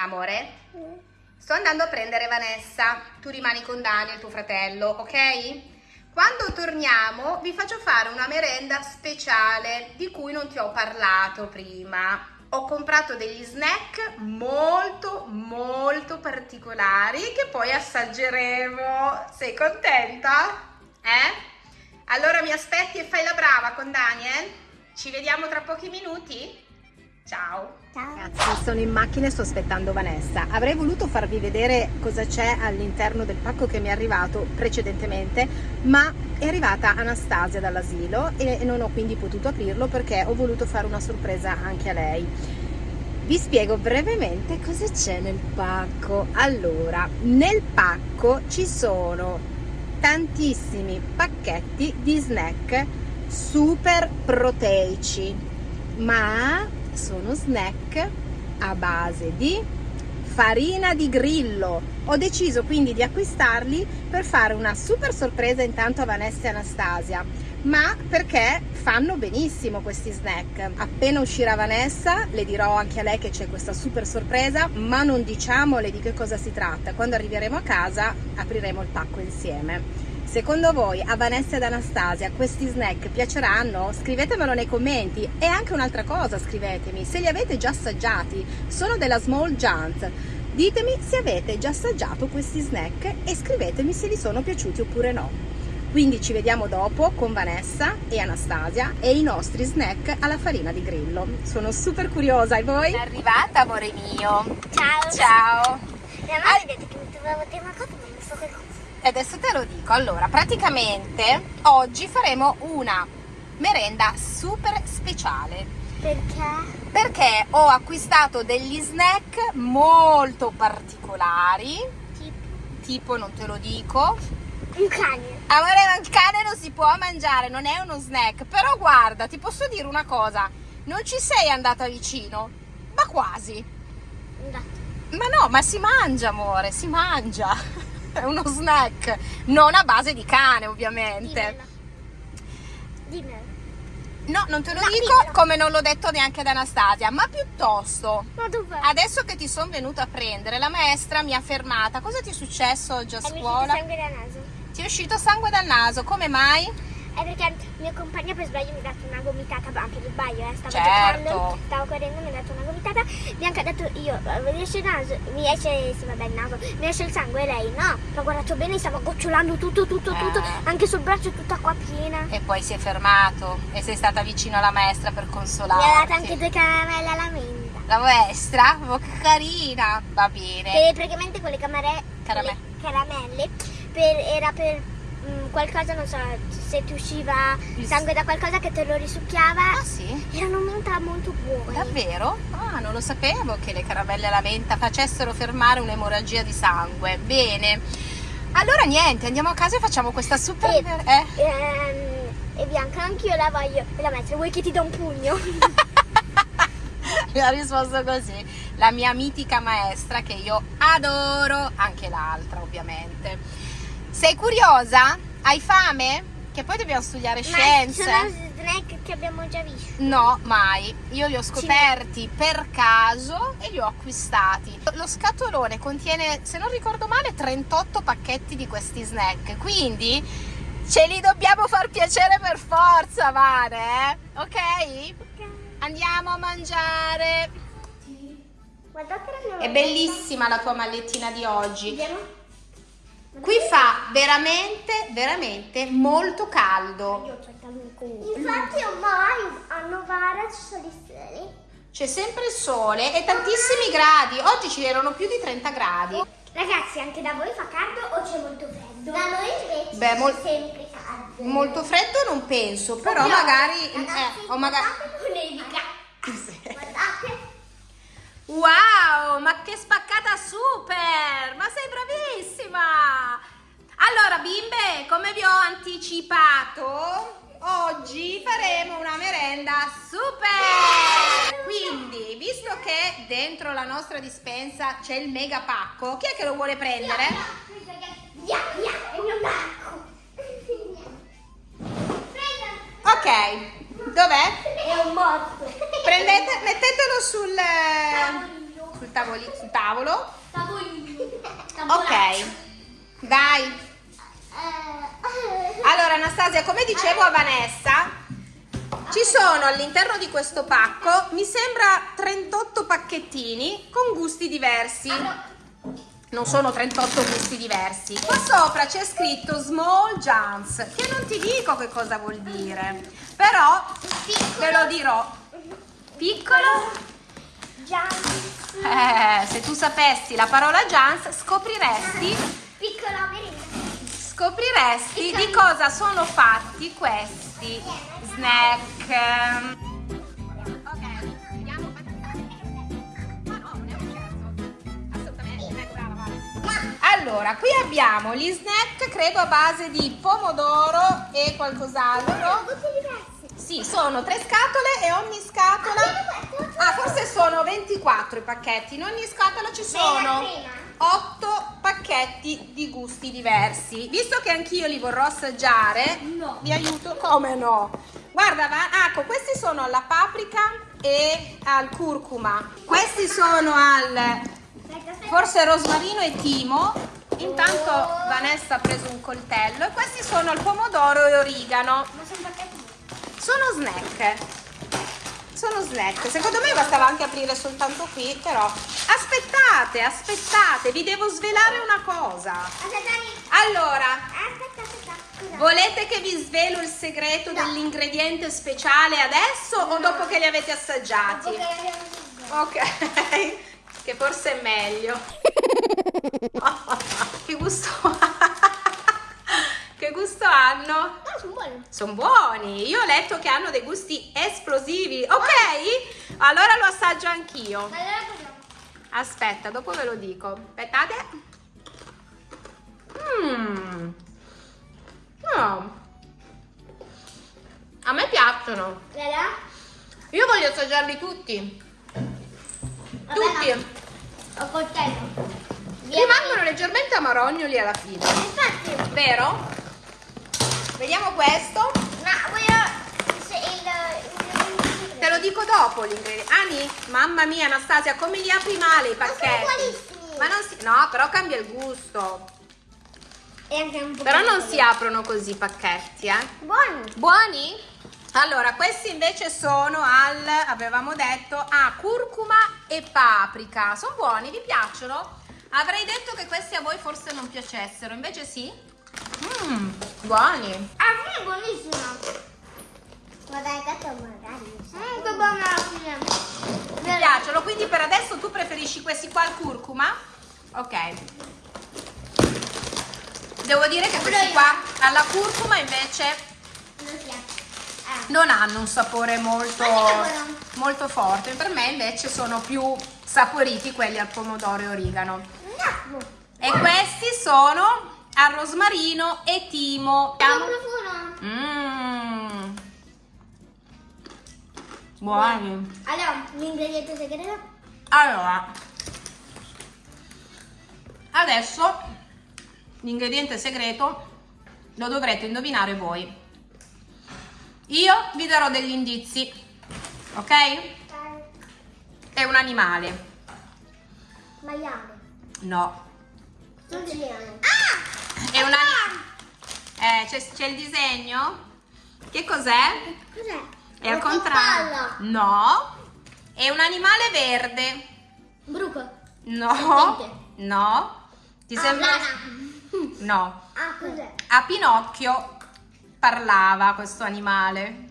Amore, sto andando a prendere Vanessa, tu rimani con Daniel, tuo fratello, ok? Quando torniamo vi faccio fare una merenda speciale di cui non ti ho parlato prima. Ho comprato degli snack molto molto particolari che poi assaggeremo. Sei contenta? Eh? Allora mi aspetti e fai la brava con Daniel? Ci vediamo tra pochi minuti? Ciao! Ciao. Ragazzi, sono in macchina e sto aspettando Vanessa. Avrei voluto farvi vedere cosa c'è all'interno del pacco che mi è arrivato precedentemente, ma è arrivata Anastasia dall'asilo e non ho quindi potuto aprirlo perché ho voluto fare una sorpresa anche a lei. Vi spiego brevemente cosa c'è nel pacco. Allora, nel pacco ci sono tantissimi pacchetti di snack super proteici, ma sono snack a base di farina di grillo. Ho deciso quindi di acquistarli per fare una super sorpresa intanto a Vanessa e Anastasia, ma perché fanno benissimo questi snack. Appena uscirà Vanessa le dirò anche a lei che c'è questa super sorpresa, ma non diciamole di che cosa si tratta. Quando arriveremo a casa apriremo il pacco insieme. Secondo voi a Vanessa ed Anastasia questi snack piaceranno? Scrivetemelo nei commenti e anche un'altra cosa scrivetemi, se li avete già assaggiati, sono della Small Giant. Ditemi se avete già assaggiato questi snack e scrivetemi se vi sono piaciuti oppure no. Quindi ci vediamo dopo con Vanessa e Anastasia e i nostri snack alla farina di grillo. Sono super curiosa e voi? È arrivata amore mio! Ciao! Ciao! Mia mamma ha detto che mi dire una cosa, ma non so che cosa. Adesso te lo dico. Allora, praticamente oggi faremo una merenda super speciale. Perché? Perché ho acquistato degli snack molto particolari. Tipo Tipo, non te lo dico. un cane. Amore, il cane non si può mangiare, non è uno snack. Però guarda, ti posso dire una cosa. Non ci sei andata vicino, ma quasi. Andato. Ma no, ma si mangia, amore, si mangia. È uno snack, non a base di cane, ovviamente. Dimmelo. Dimmelo. No, non te lo No, dico dimmelo. come non l'ho detto neanche ad Anastasia, ma piuttosto, Ma adesso che ti sono venuta a prendere, la maestra mi ha fermata. Cosa ti è successo oggi a È scuola? sangue dal naso. Ti è uscito sangue dal naso, come mai? È perché mio compagno per sbaglio mi ha dato una gomitata, ma anche per sbaglio, eh, stavo Certo. giocando, stavo correndo, mi ha dato una gomitata, Bianca ha detto io, eh, mi esce il naso, mi esce, sì vabbè il naso, mi esce il sangue e lei no, l'ho guardato bene, stava gocciolando tutto, tutto, tutto, Eh. anche sul braccio tutta qua piena. E poi si è fermato e sei stata vicino alla maestra per Mi consolarti. ha dato anche due caramelle alla menta. La maestra? Oh, che carina! Va bene. Che praticamente quelle camere- Carame- quelle caramelle per- era per mm, qualcosa, non so, se ti usciva Il- sangue da qualcosa che te lo risucchiava. Ah sì? Erano menta molto buone. Davvero? Ah, non lo sapevo che le caramelle alla menta facessero fermare un'emorragia di sangue. Bene. Allora niente, andiamo a casa e facciamo questa super... E, Eh? ehm, e Bianca, anch'io la voglio. La maestra, vuoi che ti do un pugno? Mi ha risposto così. La mia mitica maestra che io adoro, anche l'altra ovviamente. Sei curiosa? Hai fame? Che poi dobbiamo studiare scienze. Ma sono snack che abbiamo già visto. No, mai. Io li ho scoperti per caso e li ho acquistati. Lo scatolone contiene, se non ricordo male, 38 pacchetti di questi snack. Quindi ce li dobbiamo far piacere per forza, Vane. eh? Ok? Andiamo a mangiare. Guardate la mia È bellissima la tua mallettina di oggi. Vediamo. Qui fa veramente, veramente molto caldo. Infatti ormai hanno varie solisseri. C'è sempre il sole e tantissimi gradi. Oggi ci erano più di 30 gradi. Ragazzi, anche da voi fa caldo o c'è molto freddo? Da noi invece Beh, c'è mol- sempre caldo. Molto freddo non penso, però Oddio, magari... Ragazzi, eh, o magari... nevica. Guardate. Wow, ma che spaccata super! Ma sei bravissima! Allora, bimbe, come vi ho anticipato, oggi faremo una merenda super! Quindi, visto che dentro la nostra dispensa c'è il mega pacco, chi è che lo vuole prendere? Via, via, il mio pacco. Ok, dov'è? È un morto. Prendete, mettetelo sul, Tavolino. sul, tavoli, sul tavolo. Tavolino. Ok, dai. Allora Anastasia, come dicevo a Vanessa, ci sono all'interno di questo pacco, mi sembra 38 pacchettini con gusti diversi. Non sono 38 gusti diversi. Qua sopra c'è scritto Small Jumps, che non ti dico che cosa vuol dire, però te lo dirò. Piccolo? Giannis. Eh, se tu sapessi la parola Jans, scopriresti Piccola merenda. scopriresti di cosa sono fatti questi snack. Allora, qui abbiamo gli snack, credo a base di pomodoro e qualcos'altro. Sì, sono tre scatole e ogni scatola... Ah, forse sono 24 i pacchetti. In ogni scatola ci sono prima. 8 pacchetti di gusti diversi. Visto che anch'io li vorrò assaggiare, No. vi aiuto. Come no? Guarda, va, ecco, questi sono alla paprika e al curcuma. Questi sono al forse rosmarino e timo. Intanto Vanessa ha preso un coltello e questi sono al pomodoro e origano. Ma sono pacchetti. Sono snack. Sono snack. Secondo me bastava anche aprire soltanto qui, però. Aspettate, aspettate, vi devo svelare una cosa. Allora, aspetta, aspetta. Scusa. volete che vi svelo il segreto dell'ingrediente speciale adesso o dopo che li avete assaggiati? Ok, che forse è meglio. che gusto Che gusto hanno? Sono buoni. Io ho letto che hanno dei gusti esplosivi. Ok? Allora lo assaggio anch'io. Aspetta, dopo ve lo dico. Aspettate. Mmm. No. A me piacciono. Io voglio assaggiarli tutti. Tutti. Ho coltello. Rimangono leggermente amarognoli alla fine. Vero? Vediamo questo. ma voglio il, Te lo dico dopo l'ingrediente. Ani, mamma mia, Anastasia, come li apri male i Ma sono pacchetti? buonissimi. Ma non si. No, però cambia il gusto. E anche un po' Però non si aprono così i pacchetti, eh. Buoni. Buoni? Allora, questi invece sono al, avevamo detto, a curcuma e paprika. Sono buoni, vi piacciono? Avrei detto che questi a voi forse non piacessero, invece sì. Mmm, buoni. Ah, sì, è buonissima. Guarda, il gatto magari. Mmm, che buona alla fine. Mi piacciono, quindi per adesso tu preferisci questi qua al curcuma? Ok. Devo dire che questi qua alla curcuma invece Non. Ah. hanno un sapore molto, molto forte. Per me invece sono più saporiti quelli al pomodoro e origano. No. E questi sono al rosmarino e timo. Mmm. Buoni. Allora, l'ingrediente segreto? Allora, adesso l'ingrediente segreto lo dovrete indovinare voi. Io vi darò degli indizi, ok? È un animale. Maiale. No. Siciliano. Ah! È un animale. Eh, c'è, il disegno? Che cos'è? Cos'è? È al Una contrario. No. È un animale verde. Bruco. No. No. Ti Ah, sembra? No. Ah, cos'è? A Pinocchio parlava questo animale.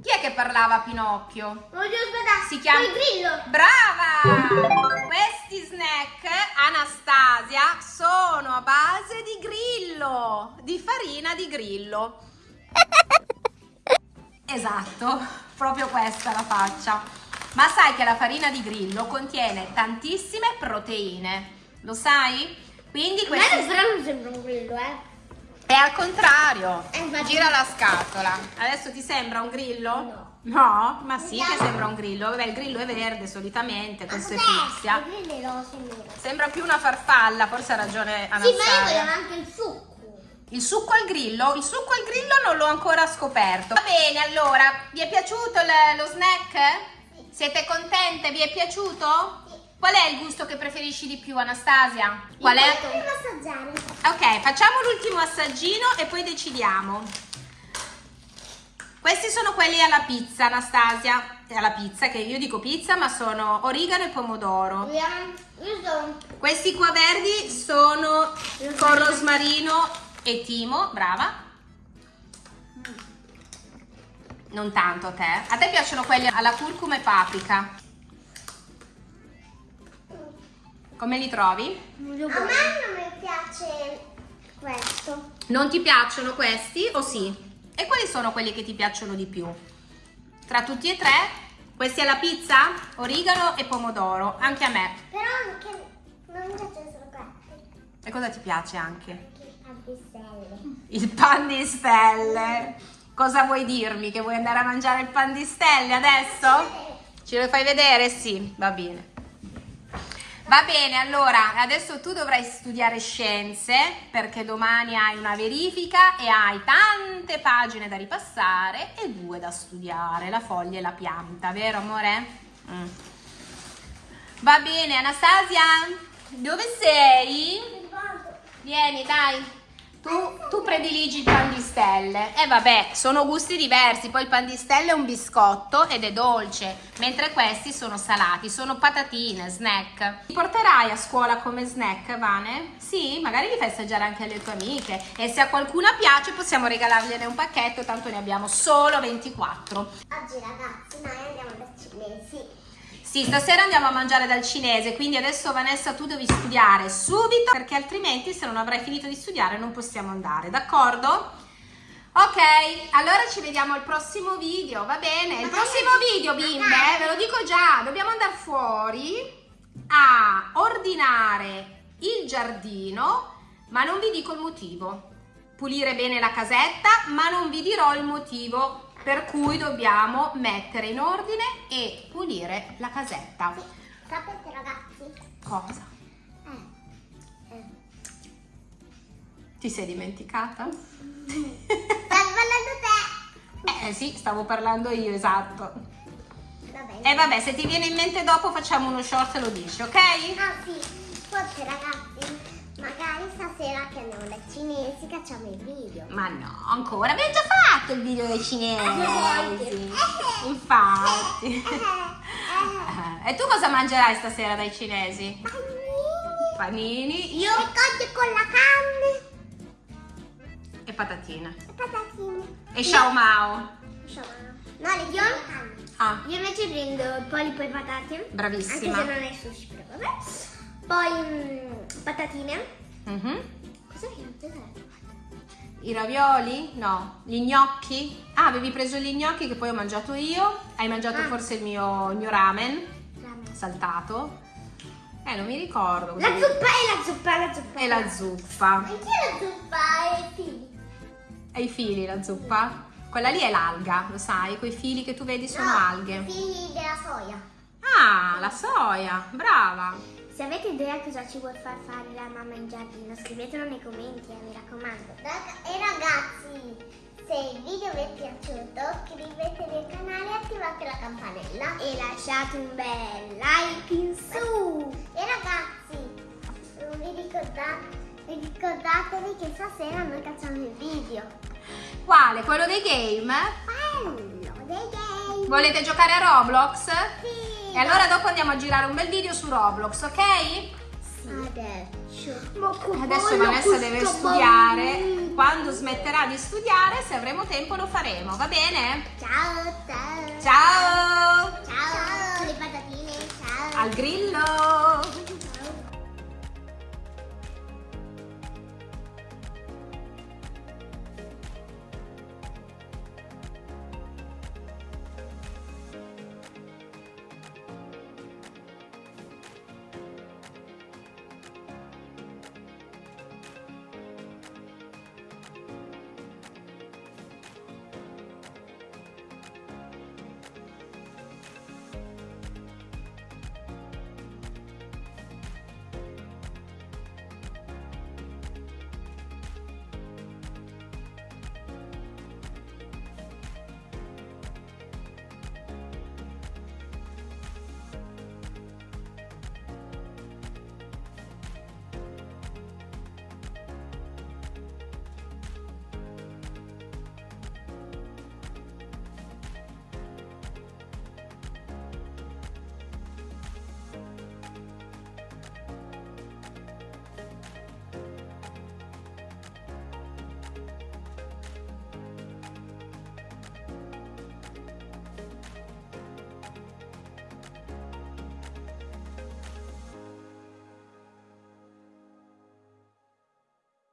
Chi è che parlava a Pinocchio? Voglio aspettare. Si chiama- Il grillo. Brava! Di farina di grillo. Esatto, proprio questa la faccia. Ma sai che la farina di grillo contiene tantissime proteine, lo sai? Quindi A me questi... non- però non sembra un grillo, eh. È al contrario. Eh, Gira la scatola. Adesso ti sembra un grillo? No. No? Ma sì che sembra un grillo. Vabbè, il grillo è verde solitamente, questo è fucsia. Sembra più una farfalla, forse ha ragione Sì, ma io voglio Anastasia. anche il succo. Il succo al grillo? Il succo al grillo non l'ho ancora scoperto. Va bene, allora, vi è piaciuto lo snack? Siete contente? Vi è piaciuto? Sì. Qual è il gusto che preferisci di più, Anastasia? Qual è? Assaggiare. Ok, facciamo l'ultimo assaggino e poi decidiamo. Questi sono quelli alla pizza, Anastasia. Alla pizza, che io dico pizza, ma sono origano e pomodoro. Io sono... Questi qua verdi sono con rosmarino e timo, brava. Non tanto a te. A te piacciono quelli alla curcuma e paprika. Come li trovi? A me non mi piace questo. Non ti piacciono questi o sì? E quali sono quelli che ti piacciono di più? Tra tutti e tre? Questi alla pizza? Origano e pomodoro, anche a me. Però anche non mi piacciono solo questi. E cosa ti piace anche? Il pan di stelle. Cosa vuoi dirmi? Che vuoi andare a mangiare il pan di stelle adesso? Ce lo fai vedere? Sì, va bene. Va bene, allora adesso tu dovrai studiare scienze perché domani hai una verifica e hai tante pagine da ripassare e due da studiare, la foglia e la pianta, vero amore? Mm. Va bene, Anastasia, dove sei? Vieni, dai. Tu, tu, prediligi il pan di stelle. E eh, vabbè, sono gusti diversi. Poi il pan di stelle è un biscotto ed è dolce, mentre questi sono salati, sono patatine, snack. Li porterai a scuola come snack, Vane? Sì, magari li fai assaggiare anche alle tue amiche. E se a qualcuna piace possiamo regalargliene un pacchetto, tanto ne abbiamo solo 24. Oggi ragazzi noi andiamo da cinesi. Sì, stasera andiamo a mangiare dal cinese, quindi adesso Vanessa tu devi studiare subito perché altrimenti se non avrai finito di studiare non possiamo andare, d'accordo? Ok, allora ci vediamo al prossimo video, va bene? Il prossimo video, bimbe, ve lo dico già, dobbiamo andare fuori a ordinare il giardino, ma non vi dico il motivo. Pulire bene la casetta, ma non vi dirò il motivo per cui dobbiamo mettere in ordine e pulire la casetta. Sapete ragazzi? Cosa? Eh. eh. Ti sei dimenticata? Stai parlando te! Eh sì, stavo parlando io, esatto. Va bene. E vabbè, se ti viene in mente dopo facciamo uno short e lo dici, ok? Ah sì, forse ragazzi Magari stasera che andiamo dai cinesi facciamo il video. Ma no, ancora. Abbiamo già fatto il video dei cinesi. Infatti. e tu cosa mangerai stasera dai cinesi? Panini. Panini. Io ricordo con la carne. E patatine. E patatine. E Xiao Mao. No, le io, ah. io invece prendo polipo e patate. Bravissima. Anche se non è sushi, però vabbè. Poi mh, patatine. Mm -hmm. Cos'è che I ravioli? No. Gli gnocchi? Ah, avevi preso gli gnocchi che poi ho mangiato io. Hai mangiato ah. forse il mio, il mio ramen, ramen, saltato. Eh, non mi ricordo. La zuppa e la zuppa, la zuppa. E la zuppa. Anche la zuppa e i fili. E i fili, la zuppa? Quella lì è l'alga, lo sai? Quei fili che tu vedi sono no, alghe. i fili della soia. Ah, la soia, brava. Se avete idea cosa ci vuole far fare la mamma in giardino, scrivetelo nei commenti, eh, mi raccomando. E ragazzi, se il video vi è piaciuto, iscrivetevi al canale e attivate la campanella. E lasciate un bel like in su. E ragazzi, vi ricordate, ricordatevi che stasera noi facciamo il video. Quale? Quello dei game? Quello dei game. Volete giocare a Roblox? Sì. E allora dopo andiamo a girare un bel video su Roblox, ok? Adesso. Adesso Vanessa deve studiare. Bambino. Quando smetterà di studiare, se avremo tempo lo faremo, va bene? Ciao, ciao. Ciao. Ciao. Ciao. Le patatine, ciao. Al grillo.